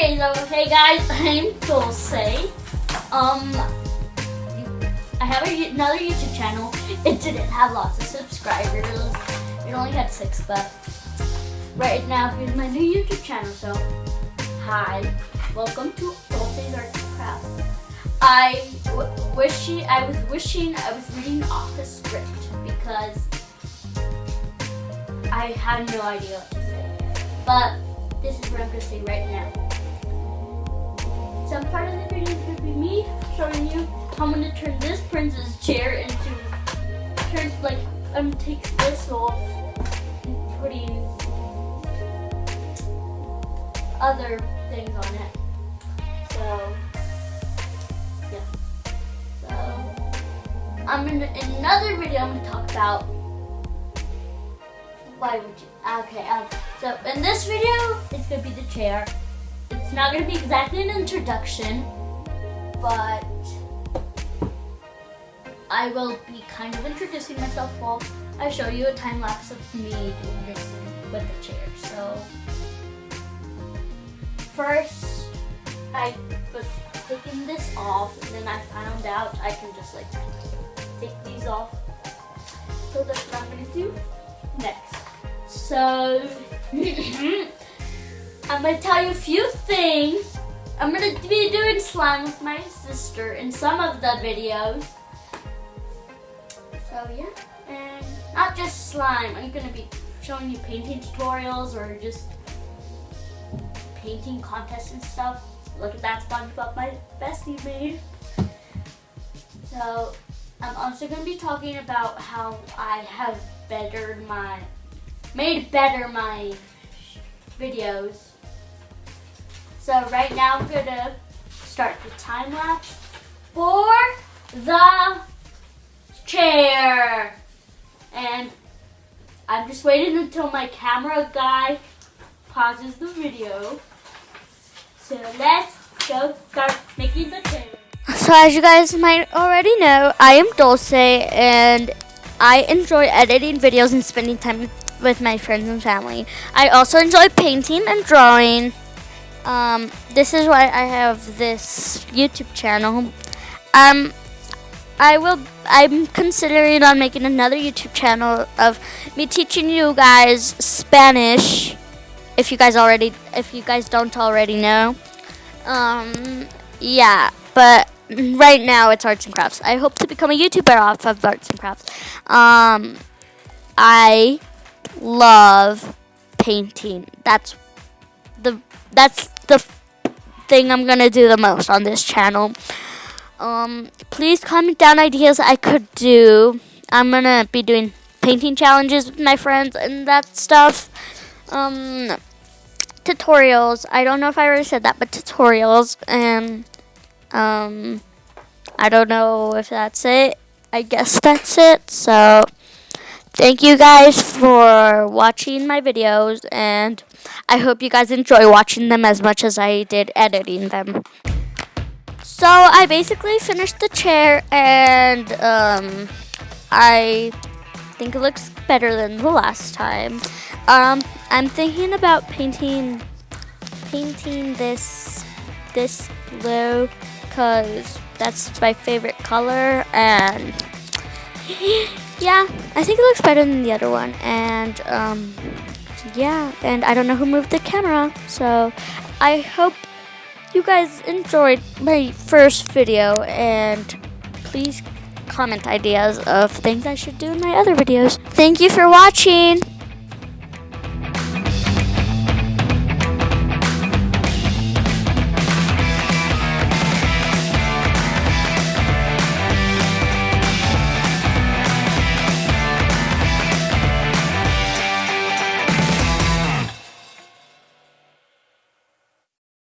Okay, hey guys, I'm Dulce. Um, I have a, another YouTube channel. It didn't have lots of subscribers. It only had six, but right now here's my new YouTube channel. So, hi, welcome to Dulce's Arts and Crafts. I wishing I was wishing I was reading off the script because I had no idea what to say. But this is what I'm gonna say right now. Some part of the video is gonna be me showing you how I'm gonna turn this princess chair into turn like I'm gonna take this off and putting other things on it. So yeah. So I'm in another video I'm gonna talk about why would you okay um so in this video it's gonna be the chair. It's not gonna be exactly an introduction, but I will be kind of introducing myself while I show you a time lapse of me doing this with the chair. So first I was taking this off and then I found out I can just like take these off. So that's what I'm gonna do next. So mm-hmm. I'm gonna tell you a few things. I'm gonna be doing slime with my sister in some of the videos. So yeah, and not just slime. I'm gonna be showing you painting tutorials or just painting contests and stuff. Look at that SpongeBob my bestie made. So I'm also gonna be talking about how I have bettered my, made better my videos. So right now I'm gonna start the time lapse for the chair. And I'm just waiting until my camera guy pauses the video. So let's go start making the chair. So as you guys might already know, I am Dulce and I enjoy editing videos and spending time with my friends and family. I also enjoy painting and drawing. Um, this is why I have this YouTube channel. Um, I will. I'm considering on making another YouTube channel of me teaching you guys Spanish. If you guys already, if you guys don't already know, um, yeah. But right now it's arts and crafts. I hope to become a YouTuber off of arts and crafts. Um, I love painting. That's that's the thing I'm gonna do the most on this channel. Um, please comment down ideas I could do. I'm gonna be doing painting challenges with my friends and that stuff. Um, tutorials. I don't know if I already said that, but tutorials and um, I don't know if that's it. I guess that's it. So. Thank you guys for watching my videos and I hope you guys enjoy watching them as much as I did editing them. So I basically finished the chair and um, I think it looks better than the last time. Um, I'm thinking about painting painting this this blue because that's my favorite color and yeah, I think it looks better than the other one. And um, yeah, and I don't know who moved the camera. So I hope you guys enjoyed my first video and please comment ideas of things I should do in my other videos. Thank you for watching.